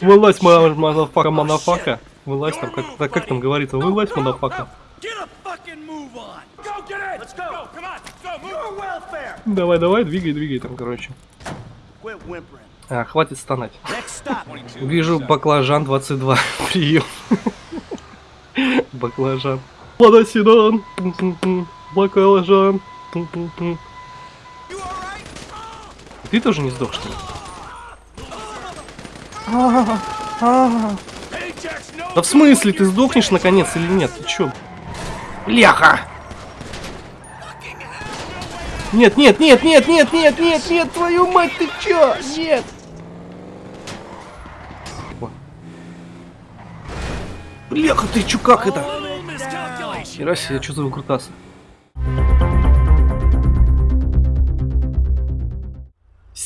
Вылазь, манафака, манафака. Вылазь там, как, так, как там говорится, вылазь, манафака. Давай, давай, двигай, двигай там, короче. А, хватит стонать. Вижу баклажан 22. Прием. Баклажан. Лада седан. Баклажан. Ты тоже не сдох, что ли? Да в смысле, ты сдохнешь наконец или нет? Ты чё? Бляха! Нет, нет, нет, нет, нет, нет, нет, нет, твою мать, ты чё? Нет! Бляха, ты чё, как это? Хера себе, что за выкрутасы?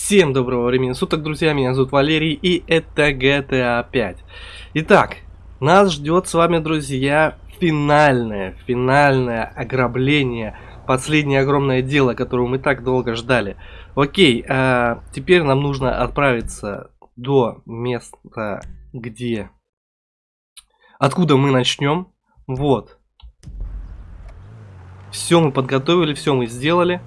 Всем доброго времени суток, друзья, меня зовут Валерий, и это GTA 5. Итак, нас ждет с вами, друзья, финальное, финальное ограбление, последнее огромное дело, которого мы так долго ждали. Окей, а теперь нам нужно отправиться до места, где... Откуда мы начнем. Вот. Все мы подготовили, все мы сделали.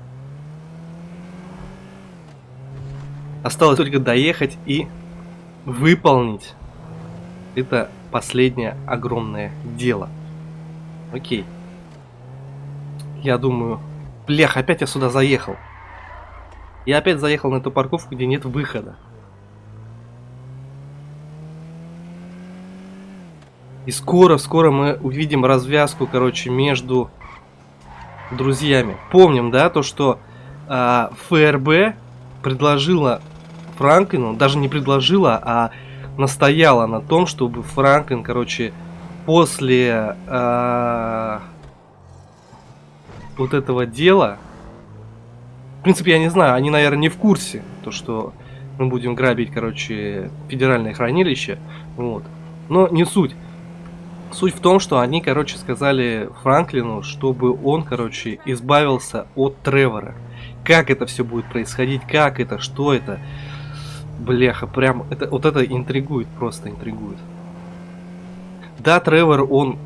Осталось только доехать и выполнить это последнее огромное дело. Окей. Я думаю... Блях, опять я сюда заехал. Я опять заехал на эту парковку, где нет выхода. И скоро-скоро мы увидим развязку, короче, между друзьями. Помним, да, то, что э, ФРБ предложила Франклину, даже не предложила, а настояла на том, чтобы Франклин, короче, после э, вот этого дела, в принципе, я не знаю, они, наверное, не в курсе, то, что мы будем грабить, короче, федеральное хранилище, вот. Но не суть. Суть в том, что они, короче, сказали Франклину, чтобы он, короче, избавился от Тревора. Как это все будет происходить, как это, что это, Бляха, прям, это, вот это интригует, просто интригует. Да, Тревор, он,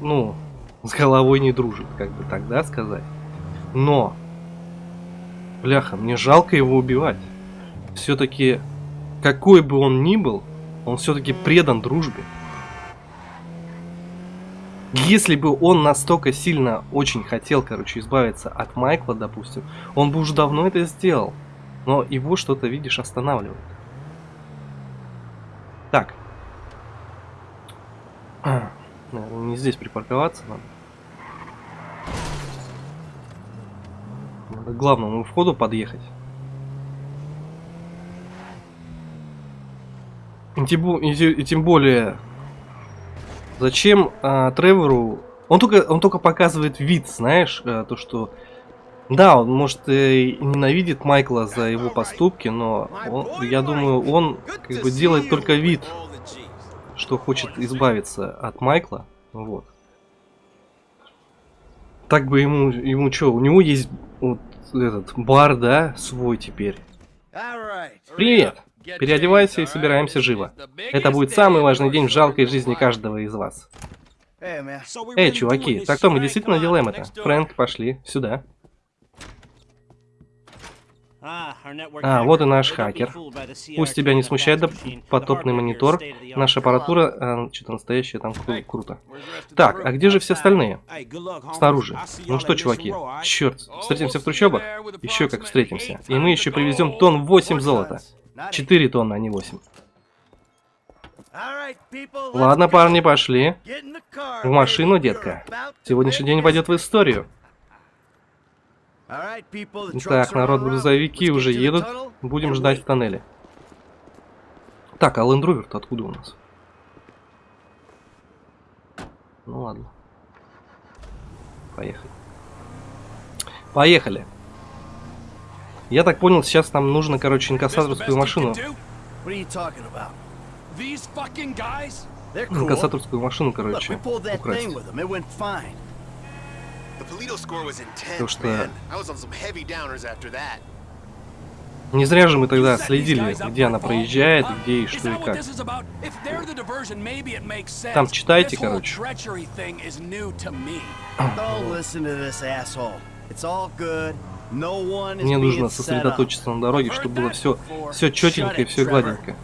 ну, с головой не дружит, как бы так, да, сказать. Но, бляха, мне жалко его убивать. Все-таки, какой бы он ни был, он все-таки предан дружбе. Если бы он настолько сильно очень хотел, короче, избавиться от Майкла, допустим, он бы уже давно это сделал. Но его что-то, видишь, останавливает. Так. Наверное, не здесь припарковаться надо. Надо к главному входу подъехать. И тем, более, зачем а, Тревору... Он только, он только показывает вид, знаешь, а, то, что да, он может и ненавидит Майкла за его поступки, но он, я думаю, он как бы делает только вид, что хочет избавиться от Майкла. Вот. Так бы ему, ему что, у него есть вот этот бар, да, свой теперь. Привет! Переодевайся и собираемся живо. Это будет самый важный день в жалкой жизни каждого из вас. Эй, чуваки, так что мы действительно делаем это? Фрэнк, пошли, сюда. А, вот и наш хакер. Пусть тебя не смущает потопный монитор. Наша аппаратура, а, что-то настоящее там кру круто. Так, а где же все остальные? Снаружи. Ну что, чуваки, черт, встретимся в трущобах? Еще как встретимся. И мы еще привезем тонн 8 золота. 4 тонны, а не 8. Ладно, парни, пошли. В машину, детка. Сегодняшний день войдет в историю. Так, народ, грузовики уже едут. Будем ждать в тоннеле. Так, а Land Rover откуда у нас? Ну ладно. Поехали. Поехали. Я так понял, сейчас нам нужно, короче, инкассаторскую машину. Инкассаторскую машину, короче, украсть. After that. Не зря же мы тогда следили, где она проезжает, где и что и как. Там читайте, короче. Мне нужно сосредоточиться на дороге, чтобы было все, все четенько и все гладенько.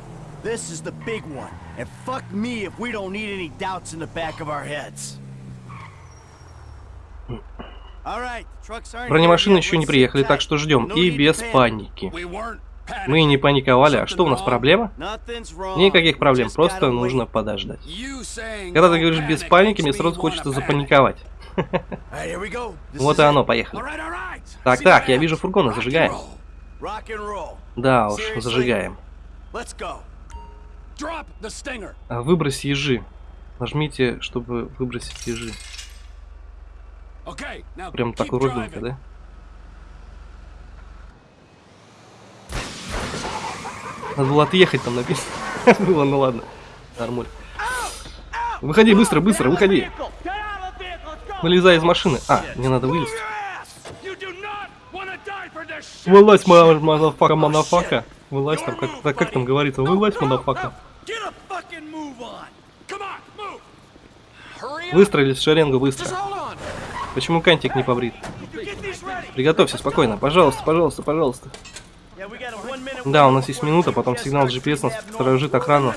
This is the big one. And fuck me if we don't need any doubts in the back of our heads. Бронемашины еще не приехали, так что ждем. И без паники. Мы не паниковали. А что у нас, проблема? Никаких проблем, просто нужно подождать. Когда ты говоришь без паники, мне сразу хочется запаниковать. Вот и оно, поехали. Так, так, я вижу фургоны, зажигаем. Да уж, зажигаем. Выбрось ежи. Нажмите, чтобы выбросить ежи. Прям так уродненько, да? Надо было отъехать, там написано. было, ну ладно. Нормуль. Выходи быстро, быстро, выходи. Вылезай из машины. А, мне надо вылезти. Вылазь, манафака, манафака. Вылазь там, как, как там говорится, вылазь, манафака. Выстроились в шеренгу быстро. Почему кантик не побрит? Приготовься спокойно. Пожалуйста, пожалуйста, пожалуйста. Да, у нас есть минута, потом сигнал GPS нас сторожит охрану.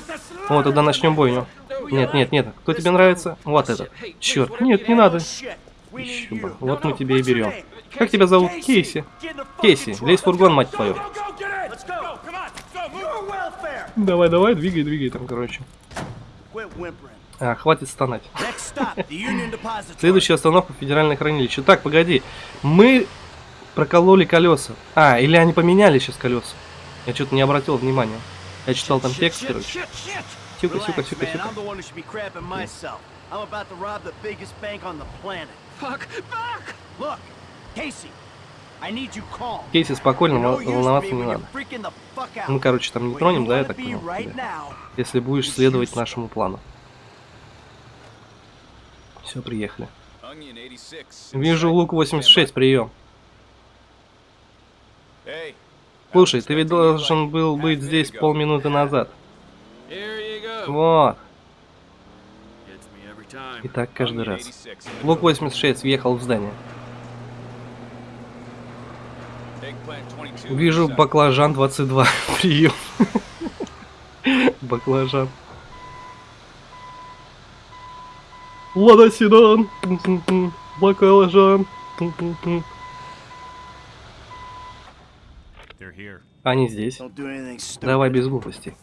О, тогда начнем бойню. Нет, нет, нет. Кто тебе нравится? Вот этот. Черт, нет, не надо. Еще бы. Вот мы тебе и берем. Как тебя зовут? Кейси. Кейси, лезь в фургон, мать твою. Давай, давай, двигай, двигай там, короче. А, хватит стонать. Следующая остановка федеральное хранилище. Так, погоди. Мы прокололи колеса. А, или они поменяли сейчас колеса. Я что-то не обратил внимания. Я читал там текст, короче. Тихо, тихо, тихо, тихо. Кейси, спокойно, волноваться не надо. Мы, короче, там не тронем, да, я так понял? Если будешь следовать нашему плану. Все, приехали. Вижу лук 86, прием. Слушай, ты ведь должен был быть здесь полминуты назад. Вот. И так каждый раз. Лук 86 въехал в здание. Вижу баклажан 22. Прием. Баклажан. Лада Седан, баклажан. Они здесь. Давай без глупостей.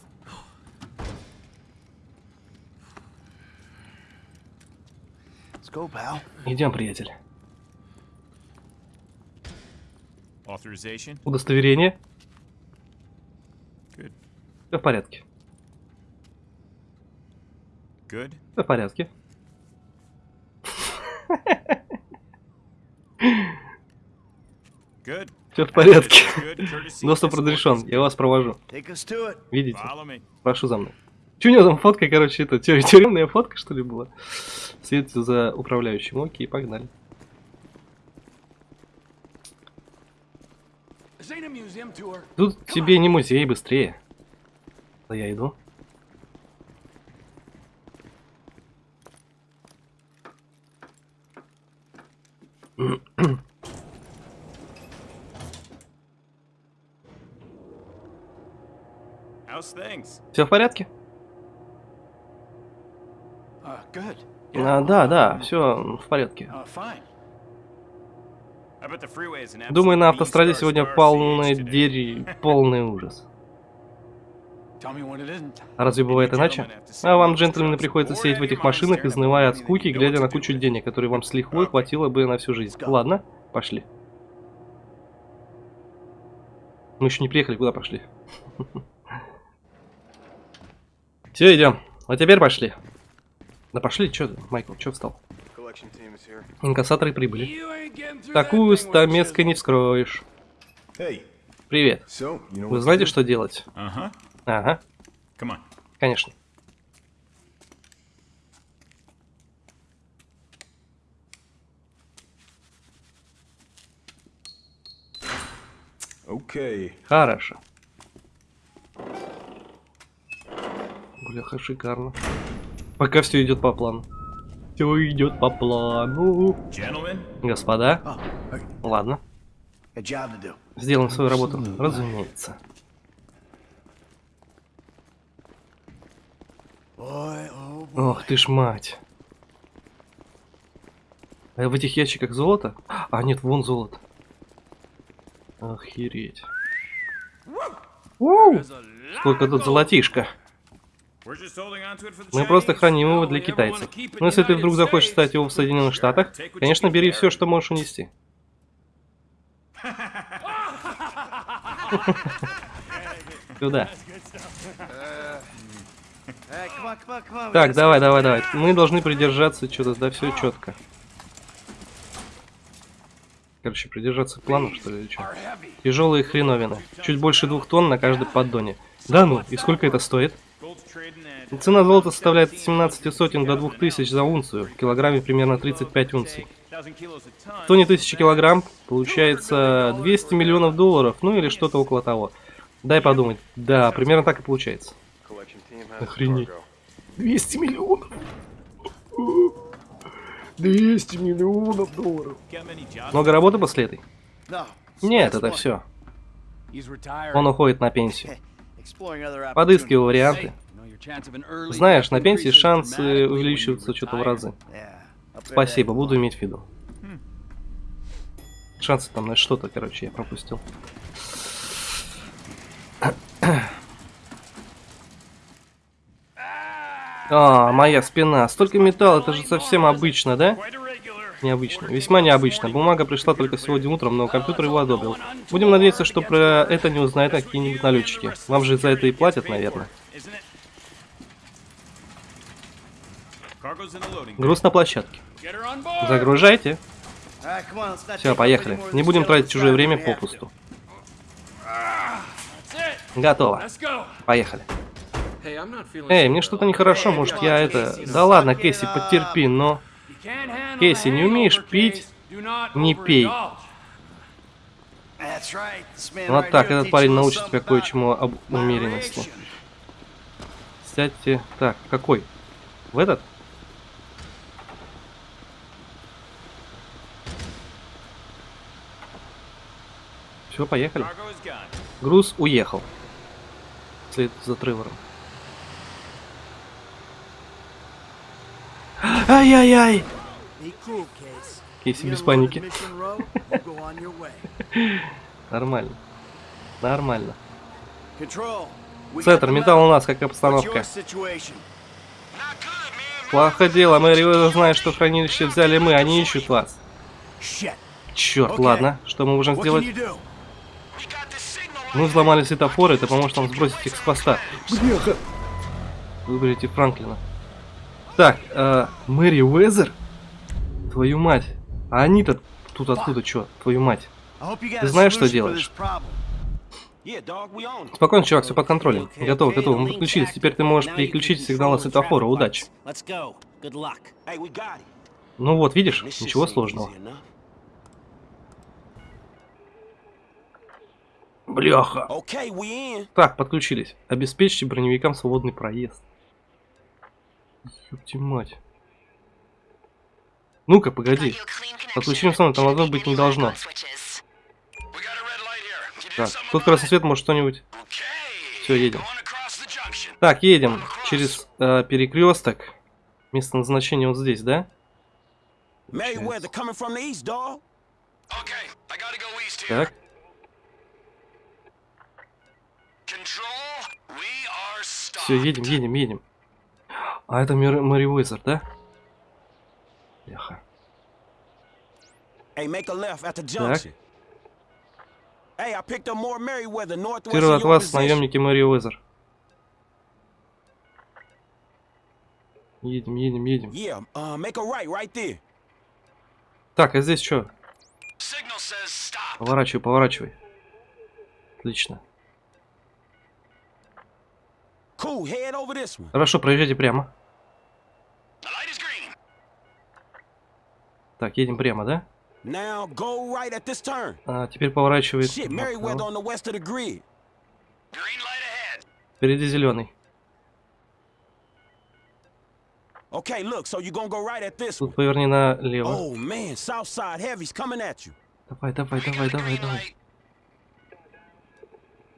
Идем, приятель. Удостоверение? Все в порядке. Все в порядке. Все в порядке. Доступ разрешен. Я вас провожу. Видите? Прошу за мной. Че у него там фотка, короче, это тюремная фотка, что ли, была? Светится за управляющим. Окей, погнали. Тут тебе не музей, быстрее. Да я иду. Все в порядке? Uh, а, да, да, все в порядке. Uh, Думаю, на автостраде сегодня полный дери, полный ужас. А разве бывает иначе? А вам, джентльмены, приходится сидеть в этих машинах, изнывая от скуки, глядя на кучу денег, которые вам с лихвой хватило бы на всю жизнь. Ладно, пошли. Мы еще не приехали, куда пошли? Все, идем. А теперь пошли. Да пошли, что ты, Майкл, что встал? Инкассаторы прибыли. Такую стамеской не вскроешь. Привет. Вы знаете, что делать? Ага. Конечно. Okay. Хорошо. Бляха, шикарно. Пока все идет по плану. Все идет по плану. Gentlemen, Господа, Oh, ладно. Сделаем свою работу, разумеется. Ох ты ж мать. А в этих ящиках золото? А, нет, вон золото. Охереть. Уу, сколько тут золотишка. Мы просто храним его для китайцев. Но если ты вдруг захочешь стать его в Соединенных Штатах, конечно, бери все, что можешь унести. Сюда. Hey, come on, come on, come on. we Так, давай, давай, давай. Мы должны придержаться что-то, да, все четко. Короче, придержаться плана, что ли, или что? Тяжелые хреновины. Чуть больше двух тонн на каждой поддоне. Да ну, и сколько это стоит? Цена золота составляет от 17 сотен до 2000 за унцию. В килограмме примерно 35 унций. 1,000 kilos a ton. В тоне 1000 килограмм получается 200 миллионов долларов, ну или что-то около того. Дай подумать. Да, примерно так и получается. Охренеть. 200 миллионов. 200 миллионов долларов. Много работы после этой? Нет, это все. Он уходит на пенсию. Opportunities. варианты. Знаешь, на пенсии шансы увеличиваются что-то в разы. Спасибо, буду иметь в виду. Шансы там на что-то, короче, я пропустил. А, моя спина. Столько металла, это же совсем обычно, да? Необычно. Весьма необычно. Бумага пришла только сегодня утром, но компьютер его одобрил. Будем надеяться, что про это не узнают какие-нибудь налетчики. Вам же за это и платят, наверное. Груз на площадке. Загружайте. Все, поехали. Не будем тратить чужое время попусту. Готово. Поехали. Эй, мне что-то нехорошо, может я это... Да ладно, Кэсси, потерпи, но... Кейси, не умеешь пить, не пей. Вот так, этот парень научит тебя кое-чему об умеренности. Сядьте... Так, какой? В этот? Все, поехали. Груз уехал. Вслед за Тревором. Ай-яй-яй! Кейси без паники. Нормально. Нормально. The металл у нас, как What's обстановка. your situation? Плохо дело, Мэри Уэзер знает, что хранилище взяли мы, они ищут вас. Черт, ладно, что мы можем сделать? Мы взломали светофоры, это поможет нам сбросить их с хвоста. Бляха! Выберите Франклина. Так, э, Мэри Уэзер? Твою мать. А они-то тут откуда чё? Твою мать. Ты знаешь, что делаешь? Спокойно, чувак, все под контролем. Готово, готово, мы подключились. Теперь ты можешь переключить сигналы светофора. Удачи. Ну вот, видишь, ничего сложного. Бляха. Так, подключились. Обеспечьте броневикам свободный проезд. Ёпти мать. Ну-ка, погоди. Подключим сон, там лазов быть не должно. Так, тут красный свет, может что-нибудь. Все, едем. Так, едем через э, перекресток. Место назначения вот здесь, да? Так. Все, едем, едем, едем. А это Мэри, Мэри Уэзер, да? Бляха. Merryweather northwest Первый от вас, наемники Мэри Уэзер. Едем, едем, едем. Yeah, uh, make a right right there. Так, а здесь что? Поворачивай, поворачивай. Отлично. Cool, head over this one. Хорошо, проезжайте прямо. Так, едем прямо, да? Now go right at this turn. А, теперь поворачивает. Shit, направо. Merriweather on the west of the grid. Впереди зеленый. Okay, look, so you gonna go right at this. Тут поверни налево. Oh man, south side heavy's coming at you. Давай, давай, давай, давай, давай.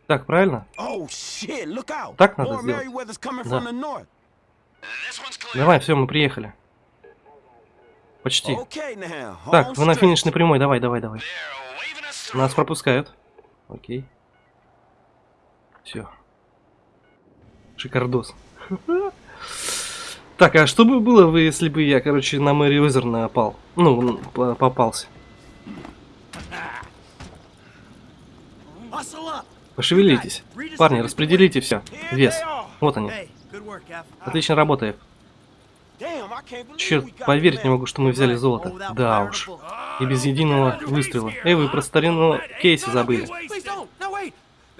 Так, правильно? Oh. Так надо сделать. Да. Давай, все, мы приехали. Почти. Так, вы на финишной прямой, давай, давай, давай. Нас пропускают. Окей. Все. Шикардос. Так, а что бы было, бы, если бы я, короче, на Мэри Уизер напал? Ну, попался. Пошевелитесь. Парни, распределите все. Вес. Вот они. Отлично работает. Черт, поверить не могу, что мы взяли золото. Да уж. И без единого выстрела. Эй, вы про старину Кейси забыли.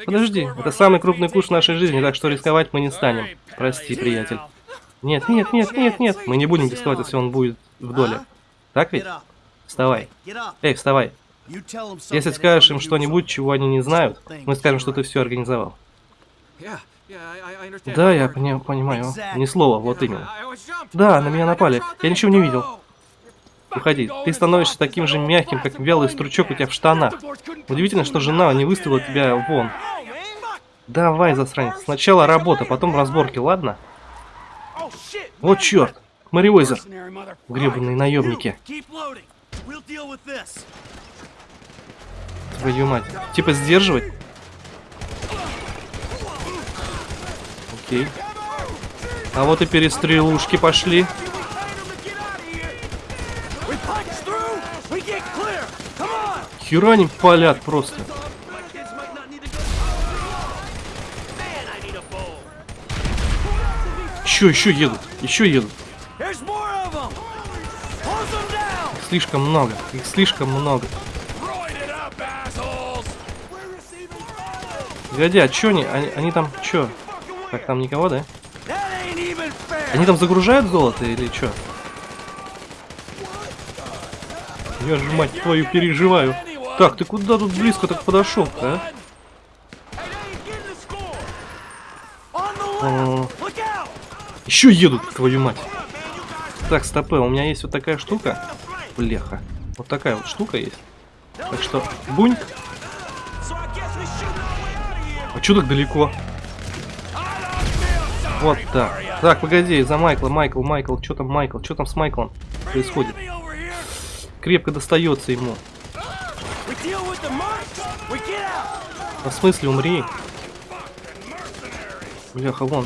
Подожди, это самый крупный куш в нашей жизни, так что рисковать мы не станем. Прости, приятель. Нет, нет, нет, нет, нет. Мы не будем рисковать, если он будет в доле. Так ведь? Вставай. Эй, вставай. Если скажешь им что-нибудь, чего они не знают, мы скажем, что ты все организовал. Да, я пони- понимаю. Ни слова, вот именно. Да, на меня напали. Я ничего не видел. Уходи. Ты становишься таким же мягким, как вялый стручок у тебя в штанах. Удивительно, что жена не выставила тебя вон. Давай, засранец. Сначала работа, потом разборки, ладно? Вот черт. Mother- Гребаные наемники. Твою мать. Типа сдерживать? Окей. А вот и перестрелушки пошли. We punch through. We get clear. Come on. Хера они палят просто. Еще, еще едут. Еще едут. Слишком много. Их слишком много. Погоди, а чё они? Они, они там чё? Так, там никого, да? Они там загружают золото или чё? Я же, мать твою, переживаю. Так, ты куда тут близко так подошел а? Look out. Еще едут, твою мать. Так, стопы, у меня есть вот такая штука. Бляха. Вот такая вот штука есть. Так что, бунь. Чё так далеко? Вот так. Так, погоди, за Майкла, Майкл, Майкл, что там Майкл, что там с Майклом происходит? Крепко достается ему. А в смысле, умри? Бляха, вон.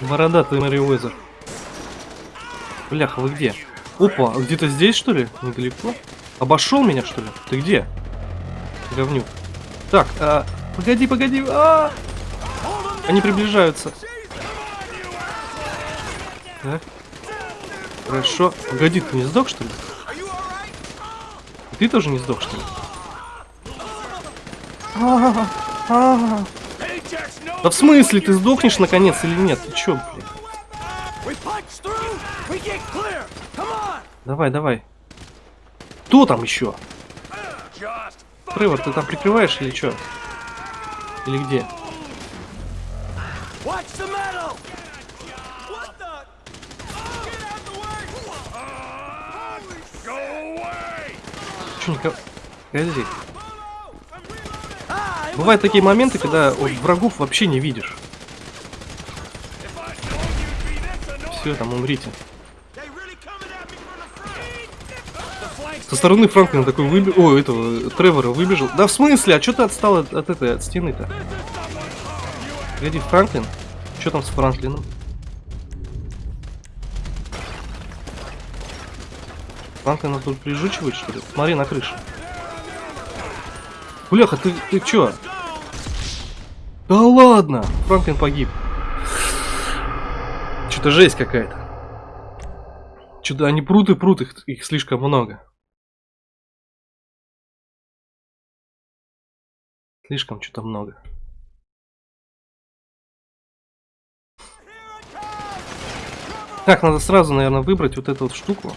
Бородатый Мэри Уэзер. Бляха, вы где? Опа, а где-то здесь, что ли? Недалеко? Обошел меня, что ли? Ты где? Говнюк. Так, а, погоди, погоди. А! Они приближаются. Так. Хорошо. Погоди, ты не сдох, что ли? Ты тоже не сдох, что ли? А, а. Да в смысле, ты сдохнешь наконец или нет? Ты чё, блин? Давай, давай. Кто там еще? Тревор, ты там прикрываешь или что? Или где? Че, никого... Погоди. Бывают такие моменты, когда вот, врагов вообще не видишь. Все, там умрите. Со стороны Франклина такой выбежал. О, этого Тревора выбежал. Да в смысле? А что ты отстал от, от этой, от стены-то? Погоди, Франклин? Что там с Франклином? Франклина тут прижучивает, что ли? Смотри на крышу. Бляха, ты, ты чё? Да ладно! Франклин погиб. Что-то жесть какая-то. Что-то они прут и прут, их, их слишком много. Слишком что-то много. Так, надо сразу, наверное, выбрать вот эту вот штуку.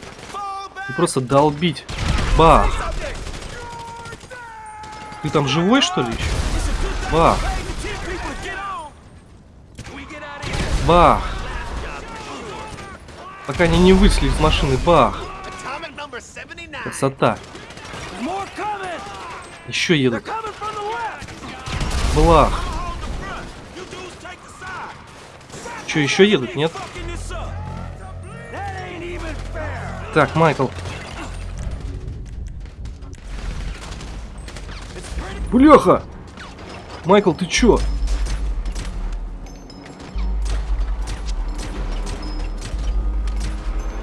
И просто долбить. Бах. Ты там живой, что ли, еще? Бах. Бах. Пока они не вышли из машины. Бах. Красота. Еще едут. Бах. Че, еще едут, нет? Так, Майкл. Бляха! Майкл, ты чё?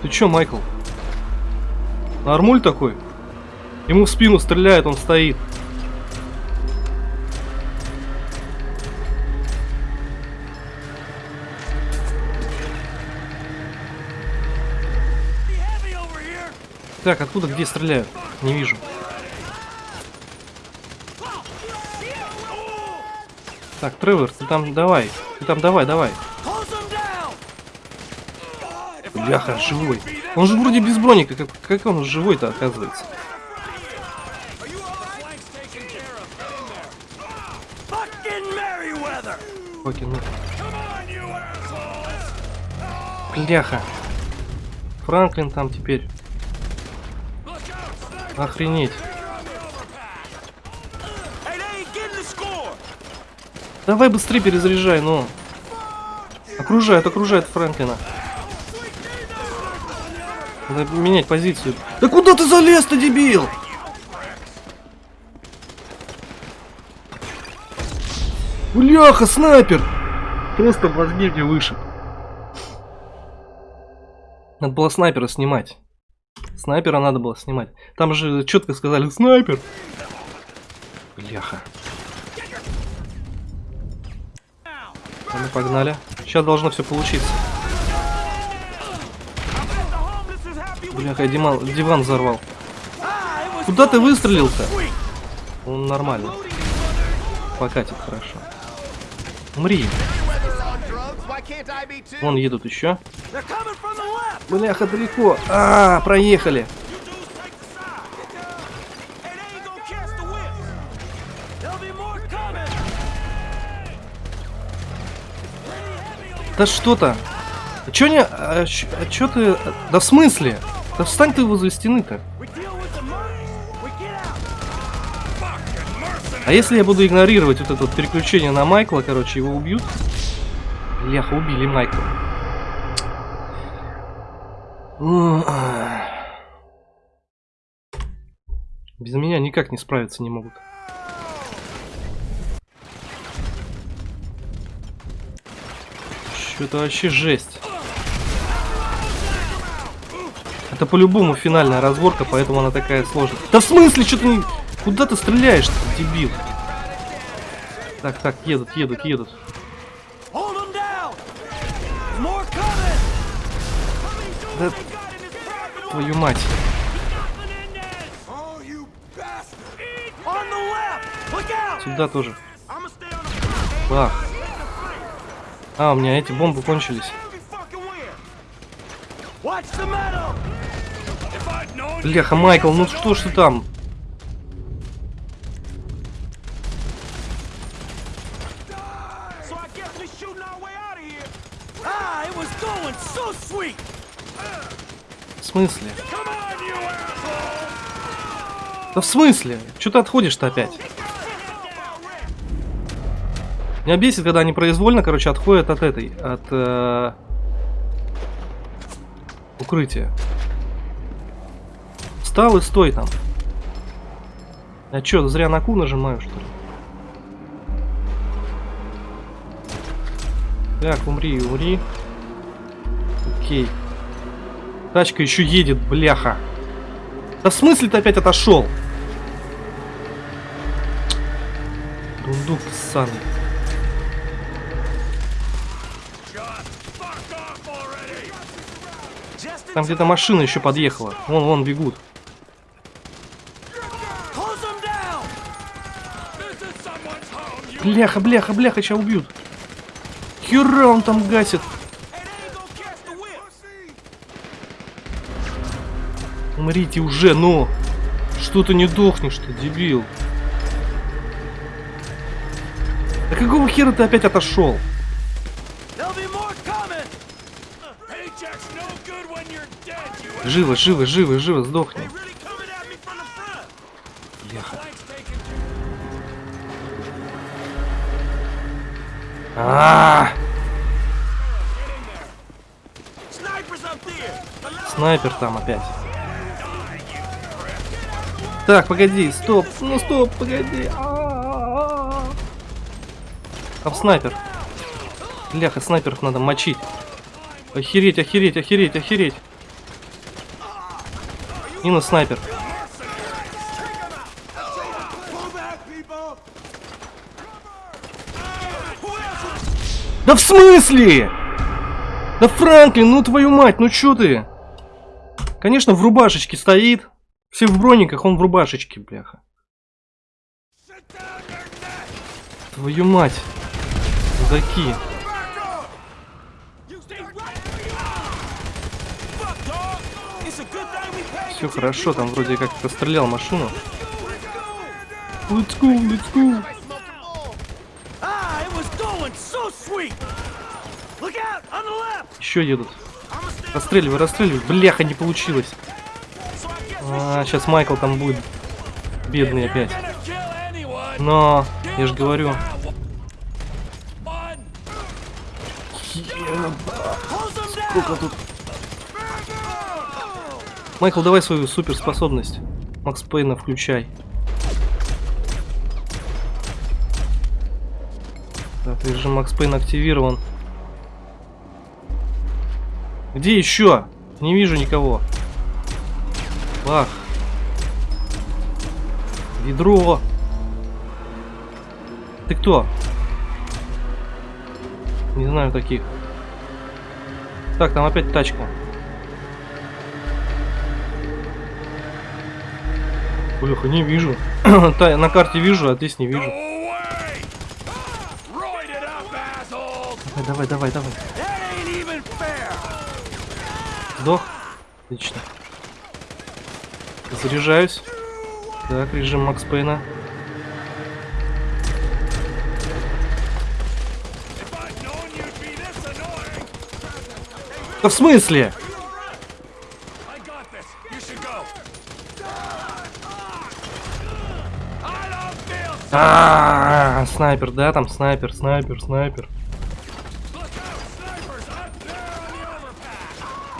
Ты чё, Майкл? Нормуль такой? Ему в спину стреляет, он стоит. Так, откуда, где стреляют? Не вижу. Так, Тревор, ты там давай. Ты там давай, давай. Бляха, живой. Он же вроде без броника. Как, как он живой-то оказывается? Окей, ну. Бляха. Франклин там теперь. Охренеть. Давай быстрее перезаряжай, ну. Окружают, окружают Франклина. Надо менять позицию. Да куда ты залез-то, дебил? Бляха, снайпер! Просто мозги мне выше. Надо было снайпера снимать. Снайпера надо было снимать. Там же четко сказали снайпер. Бляха. Ну, мы погнали. Сейчас должно все получиться. Бляха, диван, диван взорвал. Куда ты выстрелил-то? Он нормально. Покатит хорошо. Умри. Вон едут еще. Бляха, далеко. А, проехали. Be more coming! Да что-то. А чё не... А, а чё ты... Да в смысле? Да встань ты возле стены-то. А если я буду игнорировать вот это вот переключение на Майкла, короче, его убьют? Бляха, убили Майкла. Без меня никак не справиться не могут. Что-то вообще жесть. Это по-любому финальная разборка, поэтому она такая сложная. Да в смысле, что ты не... Куда ты стреляешь, дебил? Так, так, едут, едут, едут. Да... Твою мать. Сюда тоже. Бах. А, у меня эти бомбы кончились. Бляха, Майкл, ну что ж ты там? Смысле? Да в смысле? Че ты отходишь-то опять? Меня бесит, когда они произвольно, короче, отходят от этой, от э, укрытия. Встал и стой там. Я чё, зря на Q нажимаю, что ли? Так, умри, умри. Окей. Тачка еще едет, бляха. Да в смысле ты опять отошел? Дундук ссаный. Там где-то машина еще подъехала. Вон, вон бегут. Бляха, бляха, бляха, сейчас убьют. Хера он там гасит. Hey, they ain't gonna catch the whip. Умрите уже, ну! Что ты не дохнешь ты, дебил? Да какого хера ты опять отошел? Живо, живо, живо, живо, сдохни. Бляха. А, there. Allow снайпер там опять. Так, погоди, стоп, ну стоп, погоди. Там снайпер. Бляха, снайперов надо мочить. Охереть, охереть, охереть, охереть. И на снайпер. Да в смысле? Да Франклин, ну твою мать, ну чё ты? Конечно, в рубашечке стоит. Все в брониках, он в рубашечке, бляха. Твою мать. Paid Все хорошо, там вроде как расстрелял машину. Let's go, let's go. Ah. Еще едут. Расстреливай, расстреливай. Бляха, не получилось. А, сейчас Майкл там будет. Бедный опять. Но, я же говорю. Сколько тут? Майкл, давай свою суперспособность. Макс Пейна включай. Так, режим Макс Пейн активирован. Где еще? Не вижу никого. Бах. Ведро. Ты кто? Не знаю таких. Так, там опять тачка. Бляха, не вижу. На карте вижу, а здесь не вижу. Давай, давай, давай, давай. Сдох? Отлично. Заряжаюсь. Так, режим Макс Пейна. Да в смысле? Don't feel so. А, снайпер, да, там снайпер, снайпер, снайпер.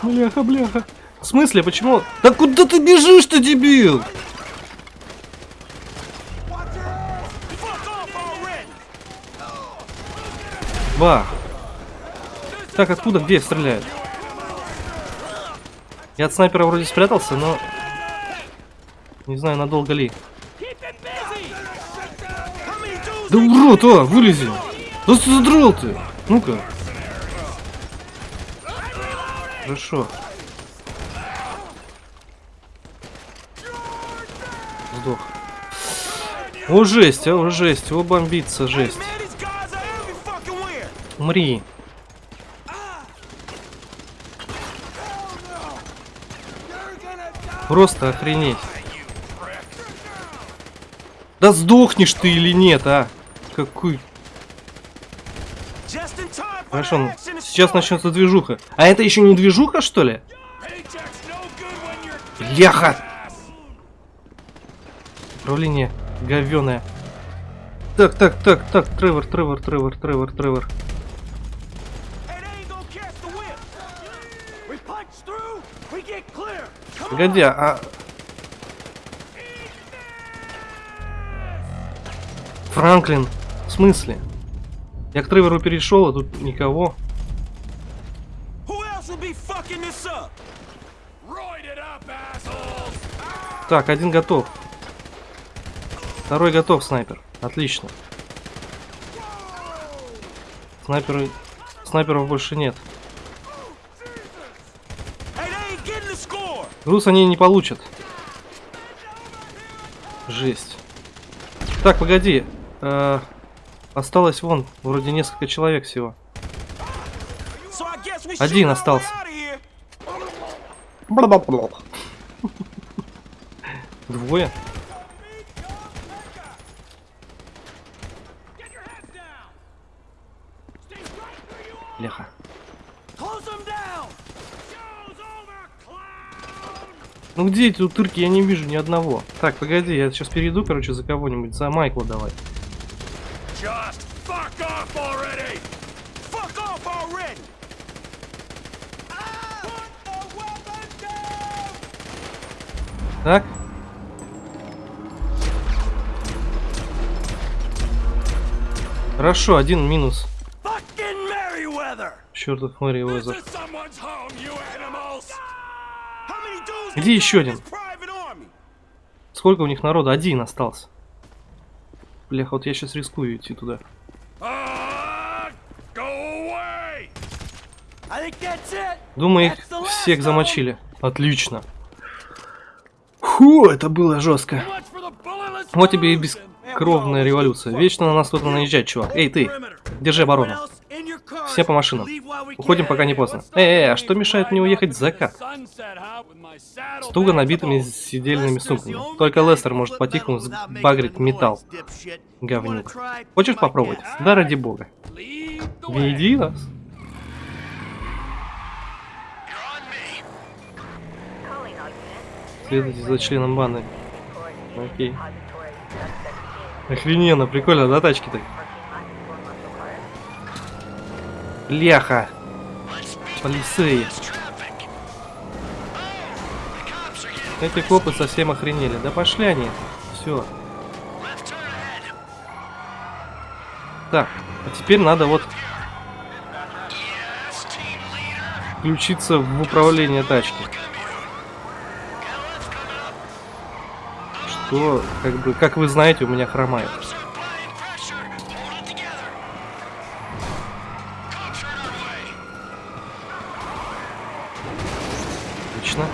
Бляха, бляха. Смысле, почему? Да куда ты бежишь, ты дебил? Бах. Так, откуда, где стреляют? Я от снайпера вроде спрятался, но... Не знаю, надолго ли. Да урод, а, вылези! Да ты задрал ты! Ну-ка. Хорошо. Сдох. О, жесть, о, жесть, о, бомбится, жесть. Умри. Просто охренеть. Да сдохнешь ты или нет, а? Какой... Хорошо, ну, сейчас начнется движуха. А это еще не движуха, что ли? Бляха! Управление говёное. Так, так, так, так, Тревор, Тревор, Тревор, Тревор, Тревор. Погоди, а... Франклин, в смысле? Я к Тревору перешел, а тут никого. Так, один готов. Второй готов, снайпер. Отлично. Снайперы... Снайперов больше нет. Груз они не получат. Жесть. Так, погоди. Э, осталось вон, вроде несколько человек всего. Один остался. Двое. Ну где эти утырки? Я не вижу ни одного. Так, погоди, я сейчас перейду, короче, за кого-нибудь. За Майкла давай. Down! Так. Хорошо, один минус. Чертов Мэри Уэзер. Где еще один? Сколько у них народа? Один остался. Бляха, вот я сейчас рискую идти туда. Думаю, их всех замочили. Отлично. Фу, это было жестко. Вот тебе и бескровная революция. Вечно на нас кто-то наезжает, чувак. Эй, ты, держи оборону. Все по машинам. Уходим, пока не поздно. Эй, эй, а что мешает мне уехать в закат? С туго набитыми сидельными сумками. Только Лестер может по-тихому сбагрить металл. Говнюк. Хочешь попробовать? Да ради бога. Веди нас. Следуйте за членом банды. Окей. Охрененно, прикольно, да, тачки-то? Бляха! Полицеи. Эти копы совсем охренели. Да пошли они. Все. Так, а теперь надо вот включиться в управление тачки. Что, как бы, как вы знаете, у меня хромает. Отлично.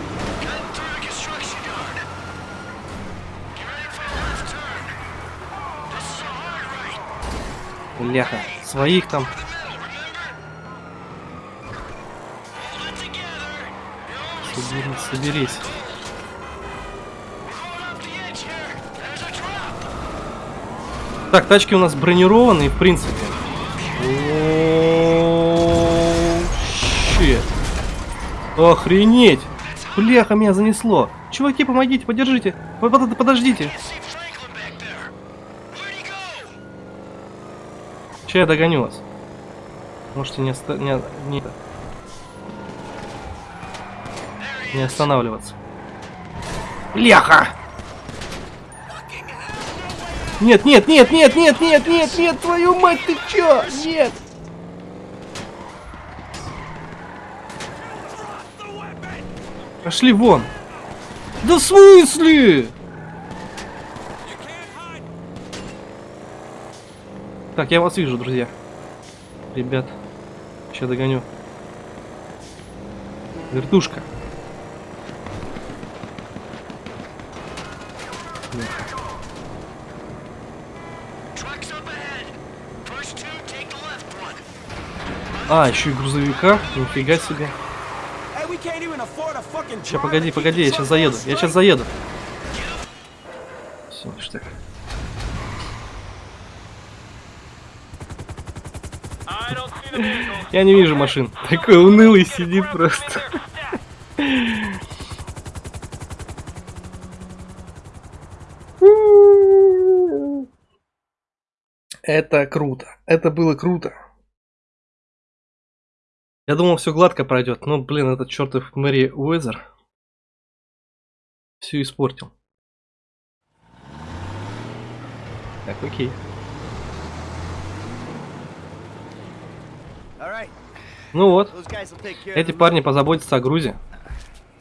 Ляха, своих там. Соберись, соберись. Так, тачки у нас бронированные, в принципе. Охренеть! Бляха, меня занесло. Чуваки, помогите, подержите. Под- под- Подождите. Че я догоню вас? Можете не, оста- не, не, не останавливаться. Бляха! Нет, нет, нет, нет, нет, нет, нет, нет, твою мать, ты чё? Нет! Пошли вон! Да в смысле? Так, я вас вижу, друзья. Ребят, сейчас догоню. Вертушка. А, еще и грузовика. Нифига себе. Сейчас, погоди, погоди, я сейчас заеду. Я сейчас заеду. Все, ништяк. Я не вижу машин. Такой унылый сидит просто. Это круто. Это было круто. Я думал, все гладко пройдет, но, блин, этот чертов Мэри Уэзер все испортил. Так, окей. All right, Ну вот, эти парни позаботятся о грузе.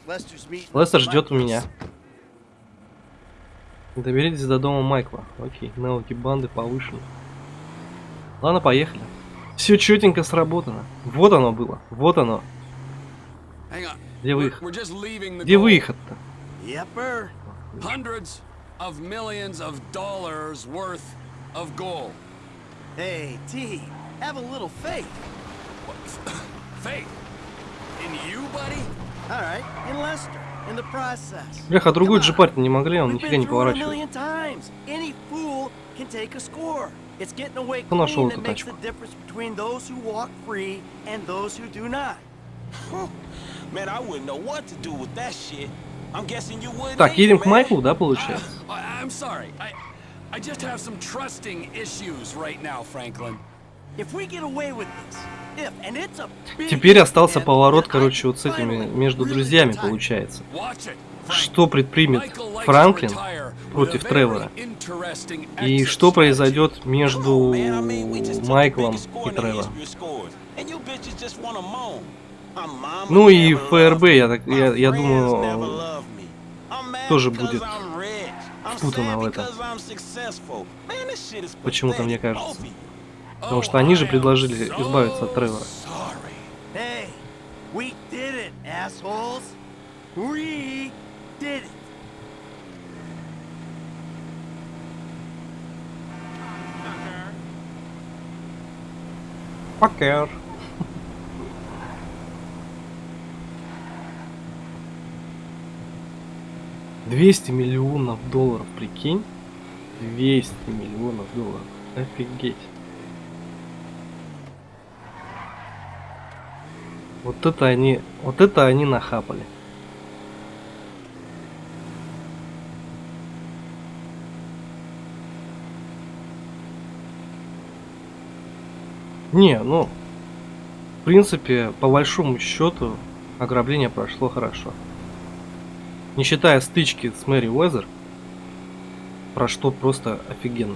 Лестер ждет у меня. Доберитесь до дома Майкла. Окей, навыки банды повышены. Ладно, поехали. Все четенько сработано. Вот оно было. Вот оно. Где выход? Где выход-то? Hundreds of millions of dollars worth of gold. Hey, T, have a little faith. Бляха, другой джипарь не могли, он нифига не поворачивает. Кто нашел эту тачку? Так, едем к. Майклу, да, получается? I, just have some trusting issues right now, Franklin. If we get away with this, if, and it's a big Теперь остался поворот, короче, вот с этими, между друзьями получается. Watch it. Frank. Что предпримет Франклин против Тревора? И что произойдет между Майклом и Тревором? Ну и never ФРБ, loved я me. так- я- я думаю, тоже because будет I'm rich. I'm впутано в это. because I'm successful. Man, this shit is Почему-то мне кажется. Потому что они же предложили избавиться от Тревора. Покер. Двести миллионов долларов, прикинь? 200 миллионов долларов. Офигеть. Вот это они, вот это они нахапали. Не, ну, в принципе, по большому счету, ограбление прошло хорошо. Не считая стычки с Мэри Уэзер, прошло просто офигенно.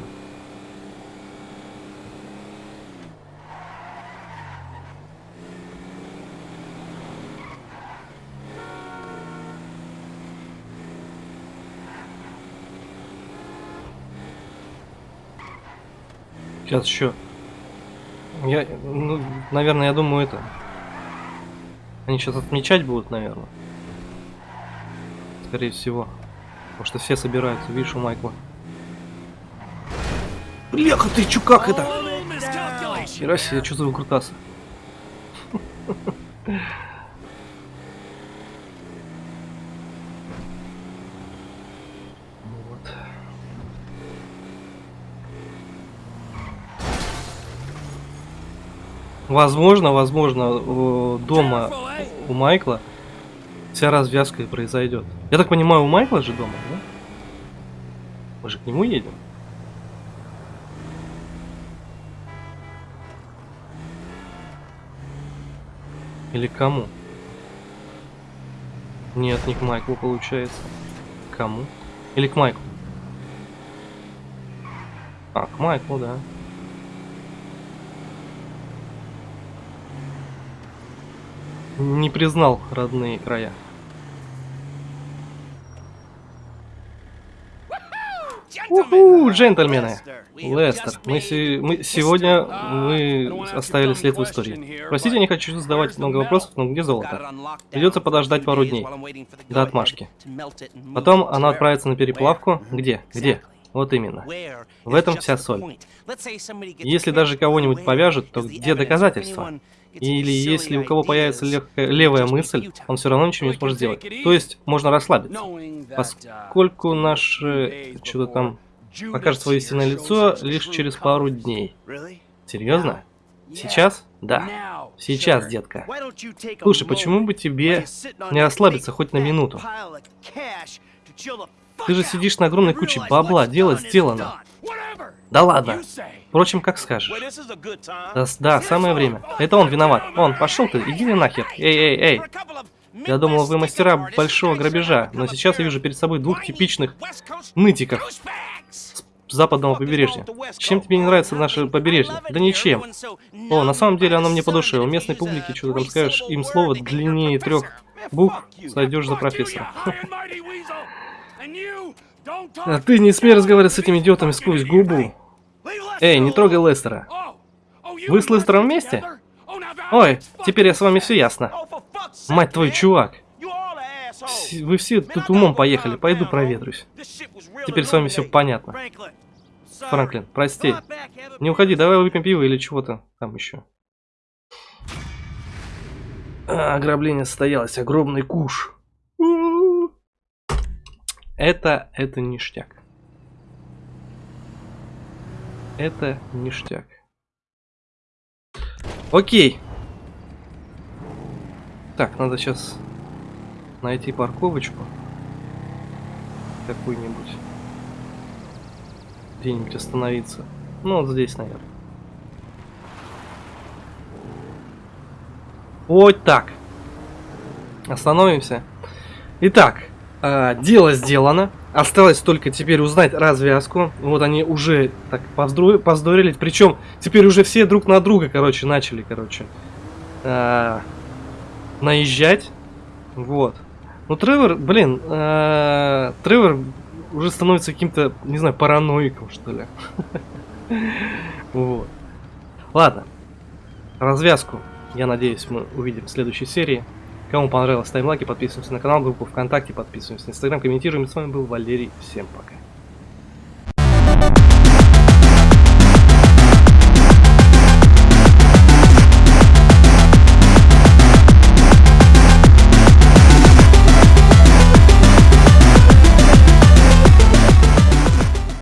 Сейчас еще. Я, ну, наверное, я думаю это. Они сейчас отмечать будут, наверное. Скорее всего. Потому что все собираются, видишь, у Майкла. Бляха, ты чё, как это? Хера себе, что за выкрутасы? Возможно, возможно, э, дома у Майкла вся развязка и произойдет. Я так понимаю, у Майкла же дома, да? Мы же к нему едем. Или кому? Нет, не к Майклу получается. Кому? Или к Майклу? А, к Майклу, да. Не признал родные края. Уху, джентльмены! Лестер, мы, се- мы- сегодня мы оставили след в истории. Простите, не хочу задавать много вопросов, но где золото? Придется подождать пару дней. До отмашки. Потом она отправится на переплавку. Где? Где? Вот именно. В этом вся соль. Если даже кого-нибудь повяжут, то где доказательства? Или если у кого появится легкая, левая мысль, он все равно ничего не сможет сделать. То есть можно расслабиться. That, uh, Поскольку наше что-то там покажет свое истинное лицо лишь через пару дней. Серьезно? Сейчас? Да. Сейчас, детка. Слушай, почему бы тебе не расслабиться хоть на минуту? Ты же сидишь на огромной куче бабла, дело сделано. Да ладно. Впрочем, как скажешь. Да, да, самое время. Это он виноват. Он, пошел ты, иди нахер. Эй, эй, эй. Я думал, вы мастера большого грабежа, но сейчас я вижу перед собой двух типичных нытиков с западного побережья. Чем тебе не нравится наше побережье? Да ничем. О, на самом деле оно мне по душе. У местной публики, что ты там скажешь, им слово длиннее трех букв, сойдешь за профессора. А ты не смей разговаривать с этими идиотами сквозь губу. Эй, не трогай Лестера. Вы с Лестером вместе? Ой, теперь я с вами все ясно. Мать твою, чувак. Вы все тут умом поехали, пойду проветрюсь. Теперь с вами все понятно. Франклин, прости. Не уходи, давай выпьем пиво или чего-то там еще. А, ограбление состоялось, огромный куш. Это, это ништяк. Это ништяк. Окей. Так, надо сейчас найти парковочку. Какую-нибудь. Где-нибудь остановиться. Ну, вот здесь, наверное. Вот так. Остановимся. Итак, э, дело сделано. Осталось только теперь узнать развязку. Вот они уже так повздорили. Причем теперь уже все друг на друга, короче, начали, короче, э, наезжать. Вот. Ну, Тревор, блин, э, Тревор уже становится каким-то, не знаю, параноиком, что ли. Вот. Ладно. Развязку, я надеюсь, мы увидим в следующей серии. Кому понравилось, ставим лайки, подписываемся на канал, группу ВКонтакте, подписываемся на Инстаграм, комментируем. С вами был Валерий. Всем пока.